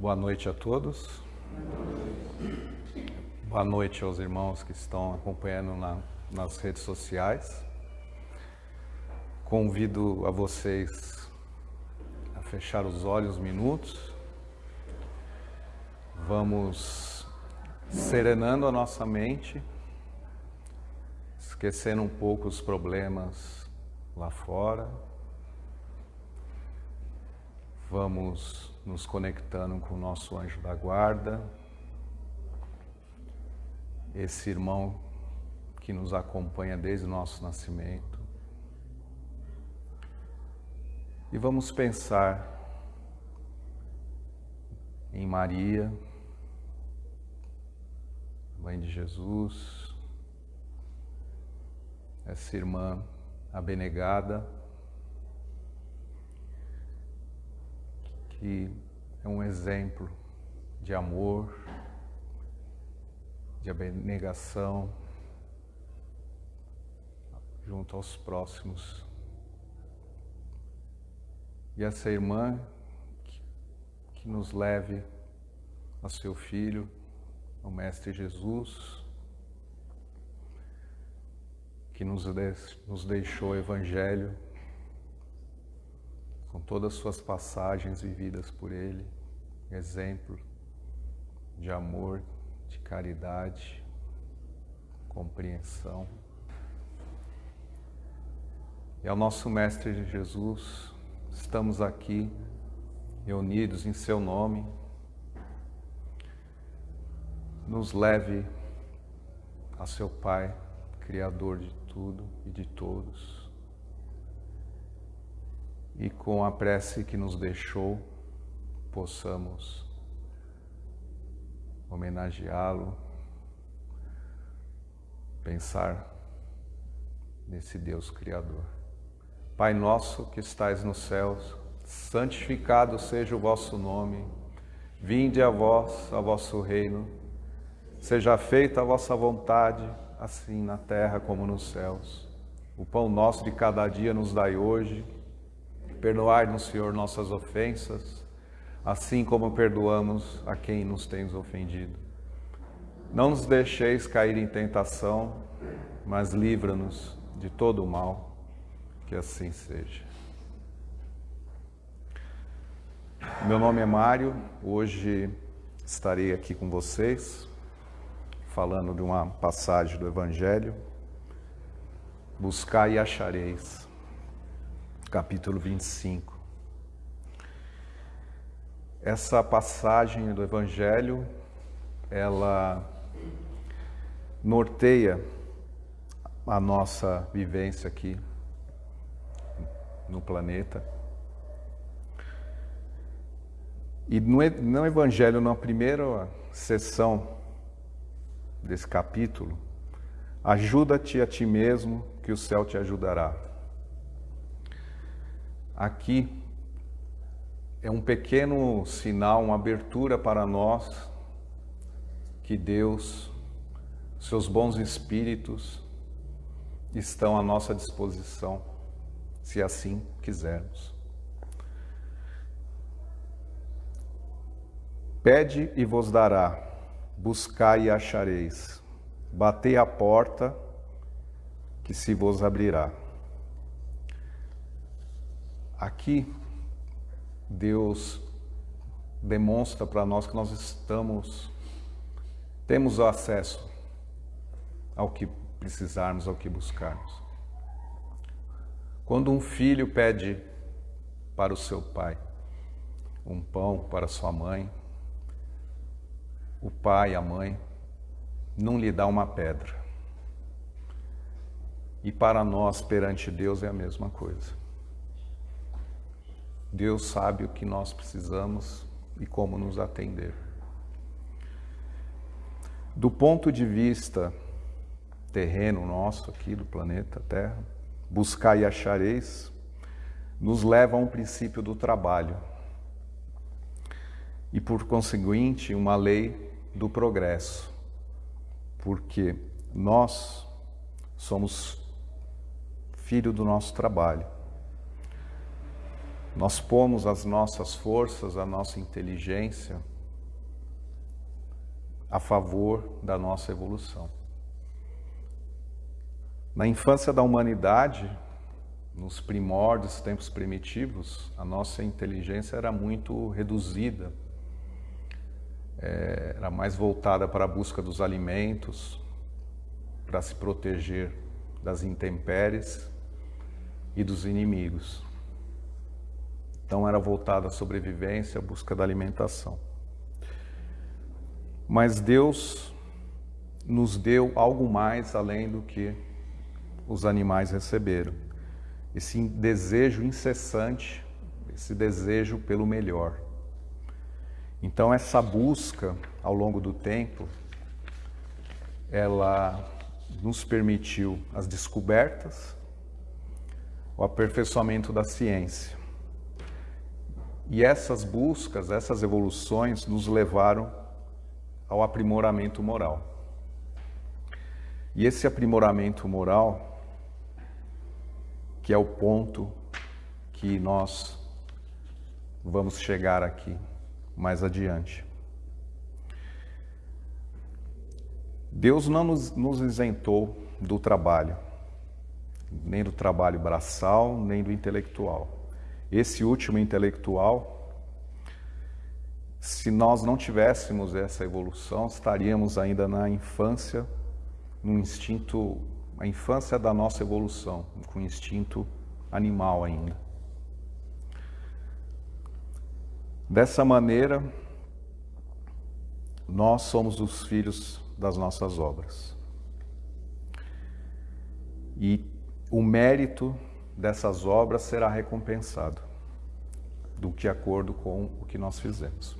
Boa noite a todos. Boa noite aos irmãos que estão acompanhando na, nas redes sociais. Convido a vocês a fechar os olhos minutos. Vamos serenando a nossa mente, esquecendo um pouco os problemas lá fora. Vamos nos conectando com o nosso anjo da guarda, esse irmão que nos acompanha desde o nosso nascimento. E vamos pensar em Maria, Mãe de Jesus, essa irmã abnegada, que é um exemplo de amor, de abnegação junto aos próximos. E essa irmã que, nos leve a seu filho, o Mestre Jesus, que nos, nos deixou o Evangelho com todas as suas passagens vividas por Ele, exemplo de amor, de caridade, compreensão. E ao nosso Mestre Jesus, estamos aqui reunidos em Seu nome. Nos leve a Seu Pai, Criador de tudo e de todos e com a prece que nos deixou, possamos homenageá-lo, pensar nesse Deus Criador. Pai nosso que estais nos céus, santificado seja o vosso nome, vinde a vós, a vosso reino, seja feita a vossa vontade, assim na terra como nos céus. O pão nosso de cada dia nos dai hoje, Perdoai-nos, Senhor, nossas ofensas, assim como perdoamos a quem nos tem ofendido. Não nos deixeis cair em tentação, mas livra-nos de todo o mal, que assim seja. Meu nome é Mário, hoje estarei aqui com vocês, falando de uma passagem do Evangelho. Buscai e achareis capítulo 25. Essa passagem do Evangelho, ela norteia a nossa vivência aqui no planeta. E no Evangelho, na primeira sessão desse capítulo, ajuda-te a ti mesmo, que o céu te ajudará. Aqui é um pequeno sinal, uma abertura para nós que Deus, seus bons espíritos estão à nossa disposição, se assim quisermos. Pede e vos dará, buscai e achareis, batei a porta que se vos abrirá. Aqui, Deus demonstra para nós que nós estamos, temos acesso ao que precisarmos, ao que buscarmos. Quando um filho pede para o seu pai um pão para sua mãe, o pai, a mãe, não lhe dá uma pedra. E para nós, perante Deus, é a mesma coisa. Deus sabe o que nós precisamos e como nos atender. Do ponto de vista terreno nosso aqui do planeta Terra, buscar e achareis nos leva a um princípio do trabalho e, por conseguinte, uma lei do progresso, porque nós somos filho do nosso trabalho. Nós pomos as nossas forças, a nossa inteligência a favor da nossa evolução. Na infância da humanidade, nos primórdios, tempos primitivos, a nossa inteligência era muito reduzida, é, era mais voltada para a busca dos alimentos, para se proteger das intempéries e dos inimigos. Então era voltada à sobrevivência, à busca da alimentação. Mas Deus nos deu algo mais além do que os animais receberam. Esse desejo incessante, esse desejo pelo melhor. Então essa busca ao longo do tempo, ela nos permitiu as descobertas, o aperfeiçoamento da ciência. E essas buscas, essas evoluções nos levaram ao aprimoramento moral. E esse aprimoramento moral, que é o ponto que nós vamos chegar aqui mais adiante. Deus não nos, nos isentou do trabalho, nem do trabalho braçal, nem do intelectual. Esse último intelectual, se nós não tivéssemos essa evolução, estaríamos ainda na infância, no instinto, a infância da nossa evolução, com instinto animal ainda. Dessa maneira, nós somos os filhos das nossas obras. E o mérito dessas obras será recompensado do que acordo com o que nós fizemos.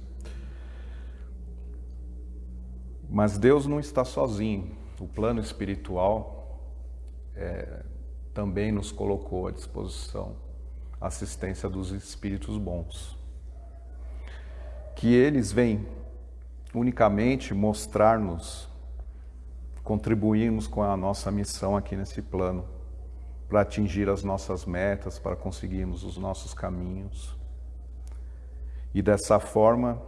Mas Deus não está sozinho. O plano espiritual é, também nos colocou à disposição a assistência dos espíritos bons. Que eles vêm unicamente mostrar-nos contribuirmos com a nossa missão aqui nesse plano, para atingir as nossas metas, para conseguirmos os nossos caminhos. E dessa forma,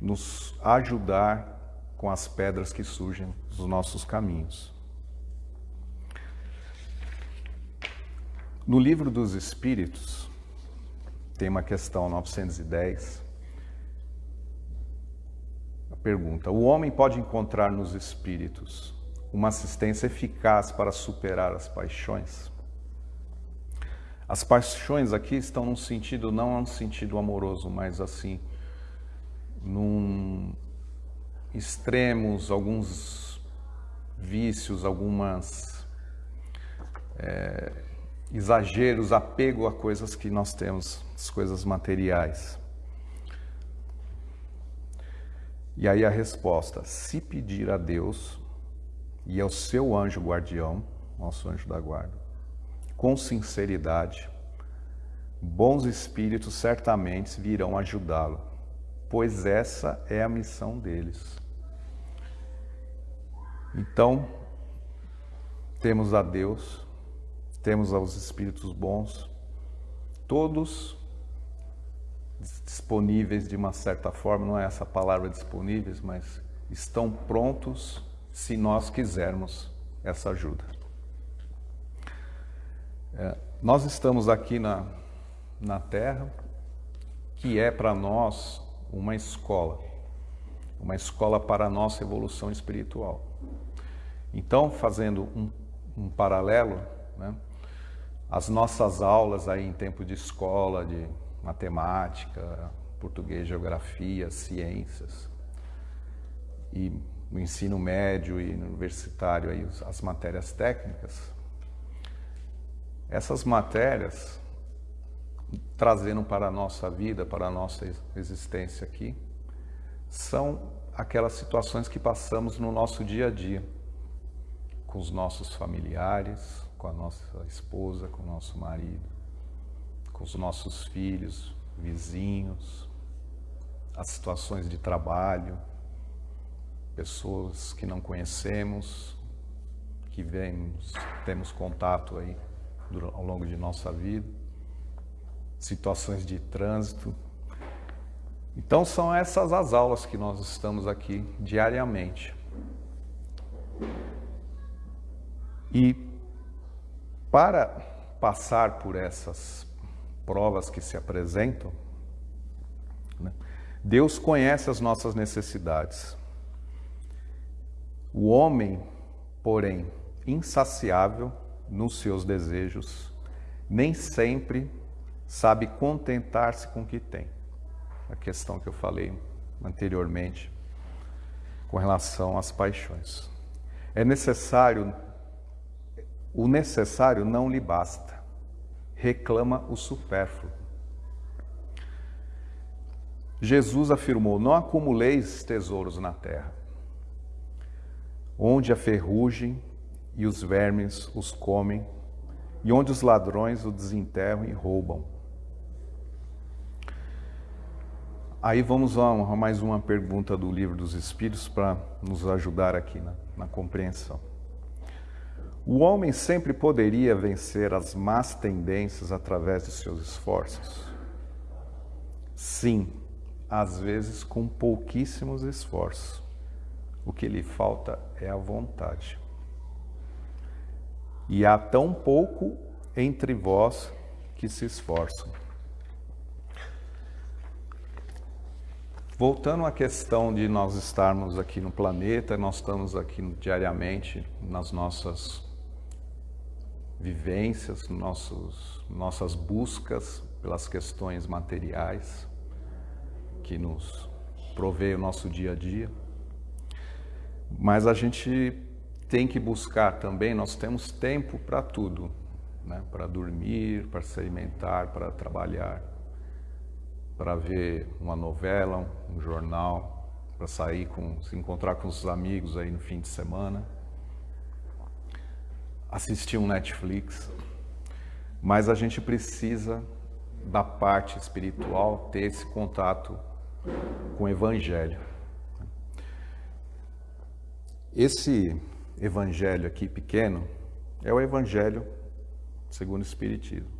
nos ajudar com as pedras que surgem dos nossos caminhos. No livro dos Espíritos, tem uma questão 910, Pergunta: O homem pode encontrar nos espíritos uma assistência eficaz para superar as paixões? As paixões aqui estão num sentido, não num sentido amoroso, mas assim, num extremos, alguns vícios, algumas é, exageros, apego a coisas que nós temos, as coisas materiais. E aí a resposta: se pedir a Deus e ao seu anjo guardião, nosso anjo da guarda, com sinceridade, bons espíritos certamente virão ajudá-lo, pois essa é a missão deles. Então, temos a Deus, temos aos espíritos bons, todos disponíveis de uma certa forma, não é essa palavra disponíveis, mas estão prontos se nós quisermos essa ajuda. É, nós estamos aqui na, na Terra, que é para nós uma escola, uma escola para a nossa evolução espiritual. Então, fazendo um, um paralelo, né, as nossas aulas aí em tempo de escola, de matemática, português, geografia, ciências. E no ensino médio e universitário aí as matérias técnicas. Essas matérias trazendo para a nossa vida, para a nossa existência aqui, são aquelas situações que passamos no nosso dia a dia, com os nossos familiares, com a nossa esposa, com o nosso marido com os nossos filhos, vizinhos, as situações de trabalho, pessoas que não conhecemos, que vemos, temos contato aí ao longo de nossa vida. situações de trânsito. Então são essas as aulas que nós estamos aqui diariamente. E para passar por essas provas que se apresentam, né, Deus conhece as nossas necessidades. O homem, porém, insaciável nos seus desejos, nem sempre sabe contentar-se com o que tem. A questão que eu falei anteriormente com relação às paixões. É necessário, o necessário não lhe basta, reclama o supérfluo. Jesus afirmou: Não acumuleis tesouros na terra, onde a ferrugem e os vermes os comem, e onde os ladrões o desenterram e roubam. Aí vamos a mais uma pergunta do Livro dos Espíritos para nos ajudar aqui na, na compreensão. O homem sempre poderia vencer as más tendências através de seus esforços? Sim, às vezes com pouquíssimos esforços. O que lhe falta é a vontade. E há tão pouco entre vós que se esforçam. Voltando à questão de nós estarmos aqui no planeta, nós estamos aqui diariamente nas nossas vivências, nossos, nossas buscas pelas questões materiais que nos provê o nosso dia a dia. Mas a gente tem que buscar também, nós temos tempo para tudo, né? para dormir, para se alimentar, para trabalhar para ver uma novela, um jornal, para sair com, se encontrar com os amigos aí no fim de semana, assistir um Netflix. Mas a gente precisa da parte espiritual ter esse contato com o Evangelho. Esse Evangelho aqui pequeno é o Evangelho segundo o Espiritismo.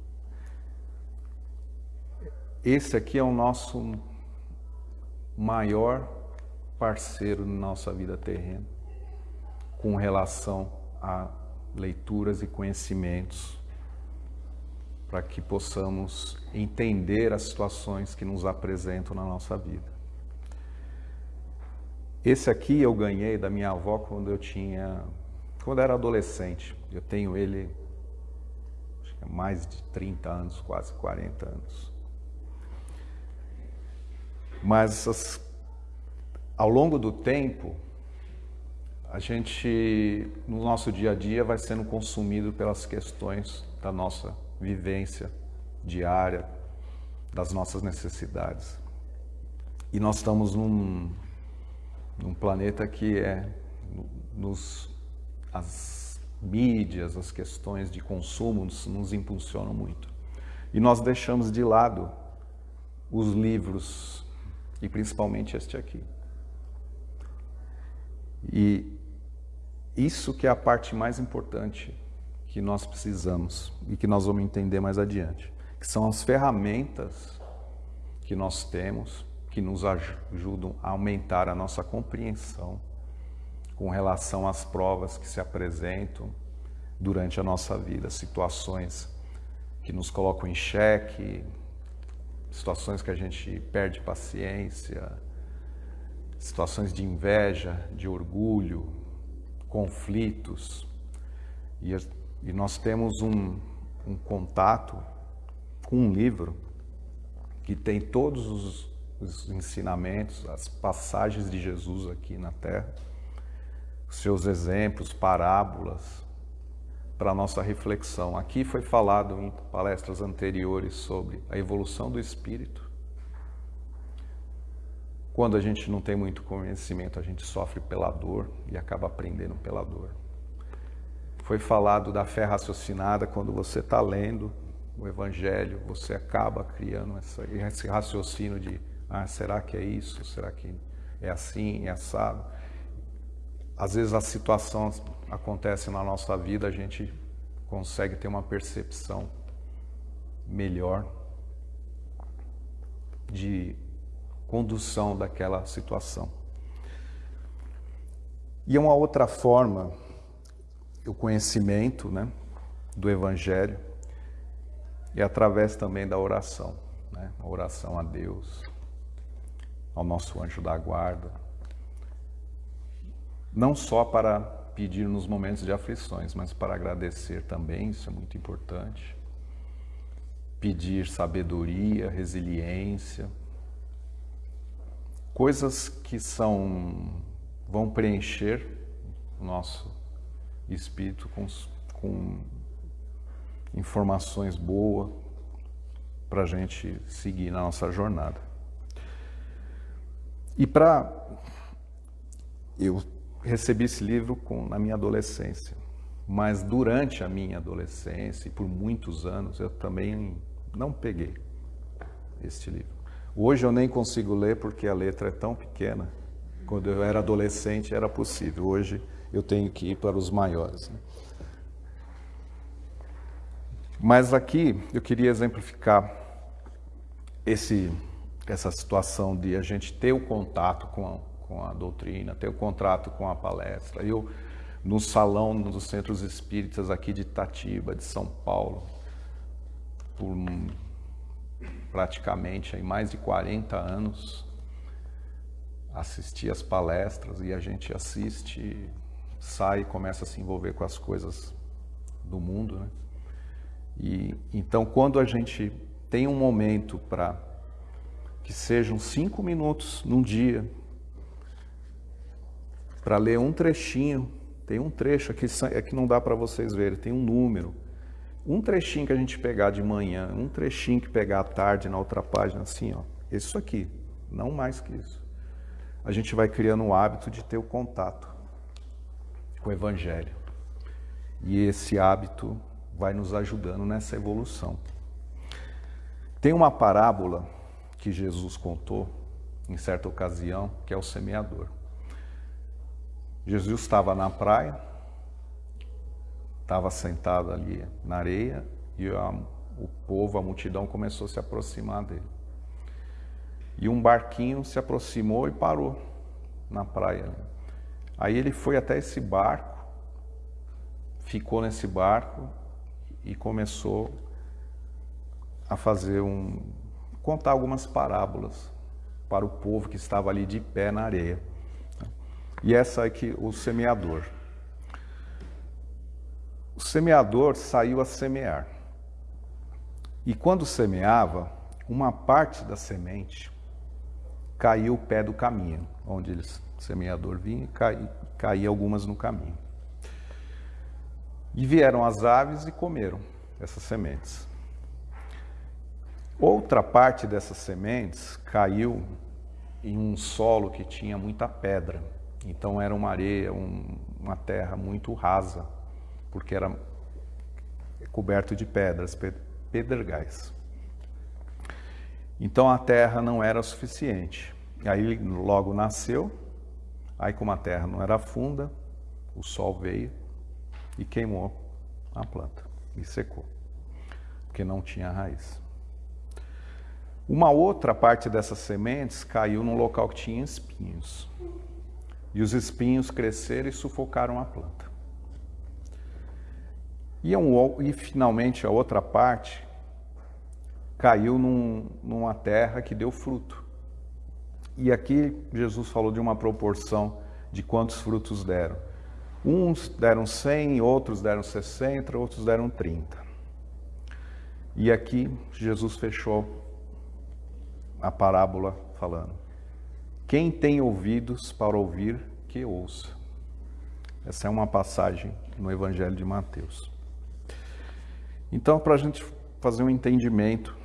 Esse aqui é o nosso maior parceiro na nossa vida terrena, com relação a leituras e conhecimentos, para que possamos entender as situações que nos apresentam na nossa vida. Esse aqui eu ganhei da minha avó quando eu tinha, quando era adolescente. Eu tenho ele há mais de 30 anos, quase 40 anos. Mas as, ao longo do tempo, a gente, no nosso dia a dia, vai sendo consumido pelas questões da nossa vivência diária, das nossas necessidades. E nós estamos num, num planeta que é nos as mídias, as questões de consumo nos, nos impulsionam muito. E nós deixamos de lado os livros e principalmente este aqui. E isso que é a parte mais importante que nós precisamos e que nós vamos entender mais adiante, que são as ferramentas que nós temos que nos ajudam a aumentar a nossa compreensão com relação às provas que se apresentam durante a nossa vida, situações que nos colocam em xeque, situações que a gente perde paciência, situações de inveja, de orgulho, conflitos. E, e nós temos um, um contato com um livro que tem todos os, os ensinamentos, as passagens de Jesus aqui na Terra, seus exemplos, parábolas, para a nossa reflexão. Aqui foi falado em palestras anteriores sobre a evolução do espírito. Quando a gente não tem muito conhecimento, a gente sofre pela dor e acaba aprendendo pela dor. Foi falado da fé raciocinada, quando você está lendo o Evangelho, você acaba criando essa, esse raciocínio de ah, será que é isso? Será que é assim, é assado? Às vezes a situação acontece na nossa vida, a gente consegue ter uma percepção melhor de condução daquela situação. E uma outra forma, o conhecimento né, do Evangelho, e através também da oração, né? a oração a Deus, ao nosso anjo da guarda, não só para pedir nos momentos de aflições, mas para agradecer também, isso é muito importante. Pedir sabedoria, resiliência, coisas que são vão preencher o nosso espírito com, com informações boas para a gente seguir na nossa jornada. E para. Eu recebi esse livro com, na minha adolescência, mas durante a minha adolescência e por muitos anos eu também não peguei este livro. Hoje eu nem consigo ler porque a letra é tão pequena. Quando eu era adolescente era possível. Hoje eu tenho que ir para os maiores. Né? Mas aqui eu queria exemplificar esse, essa situação de a gente ter o contato com a, com a doutrina, ter o contato com a palestra. Eu, no salão dos centros espíritas aqui de Itatiba, de São Paulo, por praticamente aí, mais de 40 anos, assisti as palestras e a gente assiste, sai e começa a se envolver com as coisas do mundo, né? E então quando a gente tem um momento para que sejam cinco minutos num dia para ler um trechinho, tem um trecho aqui é que não dá para vocês verem, tem um número. Um trechinho que a gente pegar de manhã, um trechinho que pegar à tarde na outra página, assim, ó, isso aqui, não mais que isso. A gente vai criando o hábito de ter o contato com o Evangelho. E esse hábito vai nos ajudando nessa evolução. Tem uma parábola que Jesus contou em certa ocasião, que é o semeador. Jesus estava na praia, estava sentado ali na areia e a, o povo, a multidão começou a se aproximar dele. E um barquinho se aproximou e parou na praia. Aí ele foi até esse barco, ficou nesse barco e começou a fazer um contar algumas parábolas para o povo que estava ali de pé na areia. E essa é que o semeador. O semeador saiu a semear. E quando semeava, uma parte da semente caiu o pé do caminho, onde o semeador vinha, e caía algumas no caminho. E vieram as aves e comeram essas sementes. Outra parte dessas sementes caiu em um solo que tinha muita pedra. Então era uma areia, um, uma terra muito rasa, porque era coberto de pedras, pedregais. Então a terra não era suficiente. Aí logo nasceu, aí como a terra não era funda, o sol veio e queimou a planta e secou, porque não tinha raiz. Uma outra parte dessas sementes caiu num local que tinha espinhos. E os espinhos cresceram e sufocaram a planta. E, um, e finalmente a outra parte caiu num, numa terra que deu fruto. E aqui Jesus falou de uma proporção de quantos frutos deram. Uns deram 100, outros deram 60, outros deram 30. E aqui Jesus fechou a parábola falando: Quem tem ouvidos para ouvir, que ouça. Essa é uma passagem no Evangelho de Mateus. Então, para a gente fazer um entendimento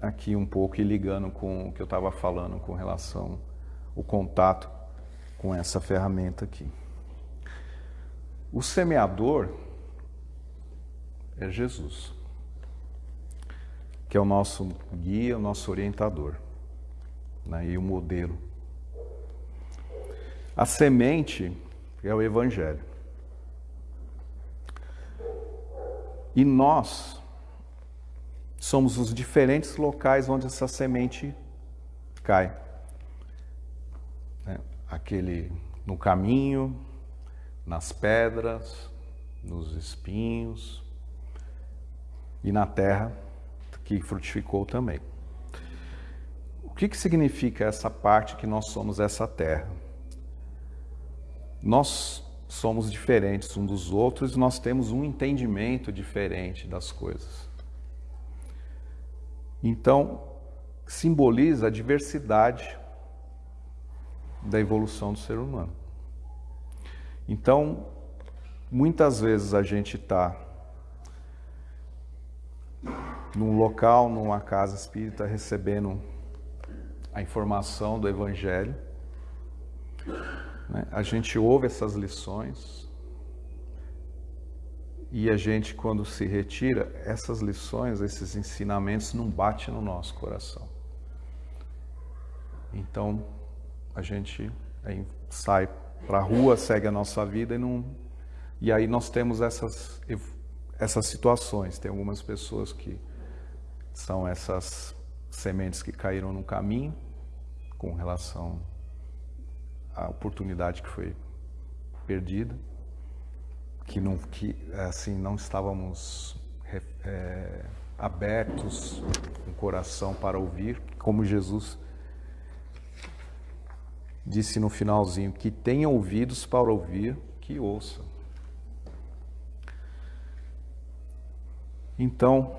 aqui um pouco e ligando com o que eu estava falando com relação ao contato com essa ferramenta aqui. O semeador é Jesus, que é o nosso guia, o nosso orientador né, e o modelo. A semente é o Evangelho. E nós somos os diferentes locais onde essa semente cai. Né? Aquele no caminho, nas pedras, nos espinhos e na terra que frutificou também. O que, que significa essa parte que nós somos essa terra? Nós somos diferentes um dos outros e nós temos um entendimento diferente das coisas. Então, simboliza a diversidade da evolução do ser humano. Então, muitas vezes a gente está num local, numa casa espírita, recebendo a informação do Evangelho. Né? A gente ouve essas lições e a gente, quando se retira, essas lições, esses ensinamentos não batem no nosso coração. Então, a gente sai para a rua, segue a nossa vida e não... E aí nós temos essas, essas situações. Tem algumas pessoas que são essas sementes que caíram no caminho com relação à oportunidade que foi perdida, que não, que, assim, não estávamos é, abertos, com o coração para ouvir, como Jesus disse no finalzinho, que tenha ouvidos para ouvir, que ouça. Então,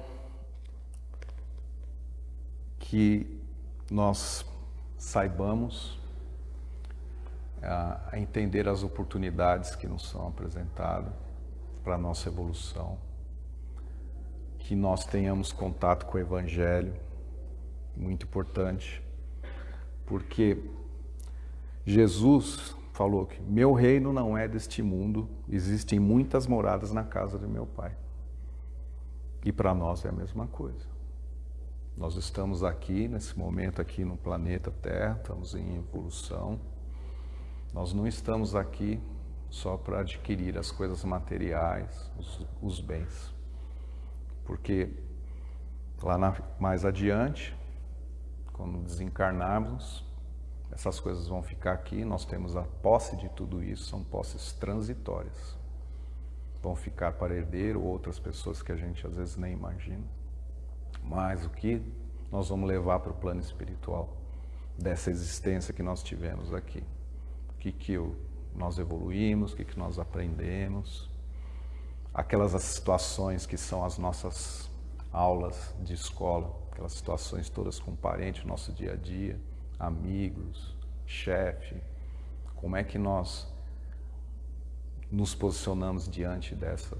que nós saibamos a, a entender as oportunidades que nos são apresentadas para a nossa evolução, que nós tenhamos contato com o Evangelho, muito importante, porque Jesus falou que meu reino não é deste mundo, existem muitas moradas na casa do meu Pai. E para nós é a mesma coisa. Nós estamos aqui, nesse momento aqui no planeta Terra, estamos em evolução. Nós não estamos aqui só para adquirir as coisas materiais, os, os bens. Porque lá na, mais adiante, quando desencarnarmos, essas coisas vão ficar aqui, nós temos a posse de tudo isso, são posses transitórias. Vão ficar para herdeiro outras pessoas que a gente às vezes nem imagina. Mas o que nós vamos levar para o plano espiritual dessa existência que nós tivemos aqui? O que, que nós evoluímos, o que, que nós aprendemos? Aquelas situações que são as nossas aulas de escola, aquelas situações todas com parente, nosso dia a dia, amigos, chefe, como é que nós nos posicionamos diante dessas?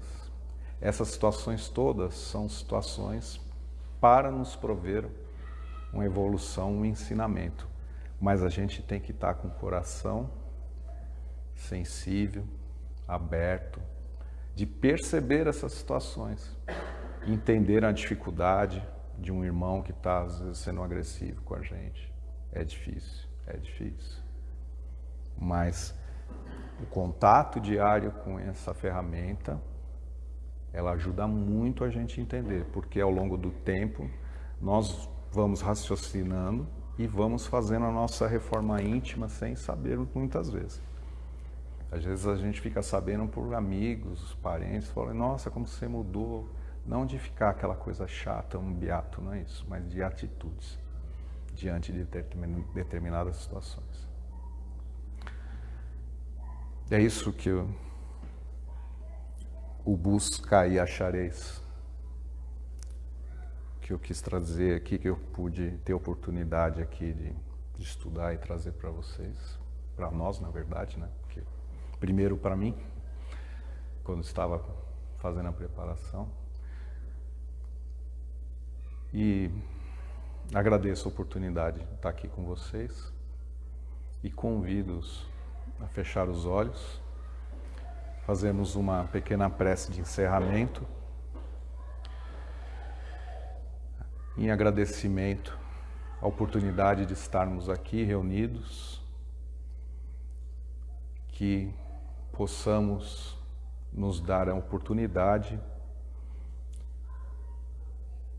Essas situações todas são situações para nos prover uma evolução, um ensinamento. Mas a gente tem que estar com o coração sensível, aberto, de perceber essas situações, entender a dificuldade de um irmão que está, às vezes, sendo agressivo com a gente. É difícil, é difícil. Mas o contato diário com essa ferramenta, ela ajuda muito a gente a entender, porque ao longo do tempo nós vamos raciocinando e vamos fazendo a nossa reforma íntima sem saber muitas vezes. Às vezes a gente fica sabendo por amigos, parentes, falam, nossa, como você mudou. Não de ficar aquela coisa chata, um beato, não é isso, mas de atitudes diante de determinadas situações. É isso que o, o busca e achareis que eu quis trazer aqui, que eu pude ter oportunidade aqui de, de estudar e trazer para vocês, para nós, na verdade, né? Porque, primeiro para mim, quando estava fazendo a preparação. E Agradeço a oportunidade de estar aqui com vocês e convido-os a fechar os olhos, fazemos uma pequena prece de encerramento em agradecimento à oportunidade de estarmos aqui reunidos, que possamos nos dar a oportunidade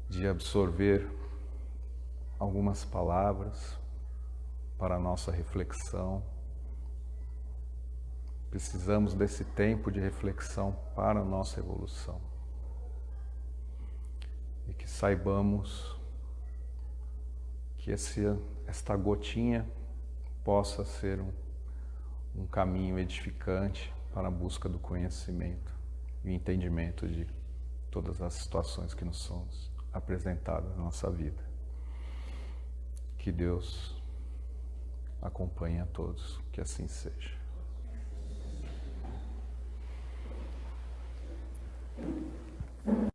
de absorver algumas palavras para a nossa reflexão. Precisamos desse tempo de reflexão para a nossa evolução. E que saibamos que esse, esta gotinha possa ser um, um caminho edificante para a busca do conhecimento e entendimento de todas as situações que nos são apresentadas na nossa vida. Que Deus acompanhe a todos, que assim seja. Thank you.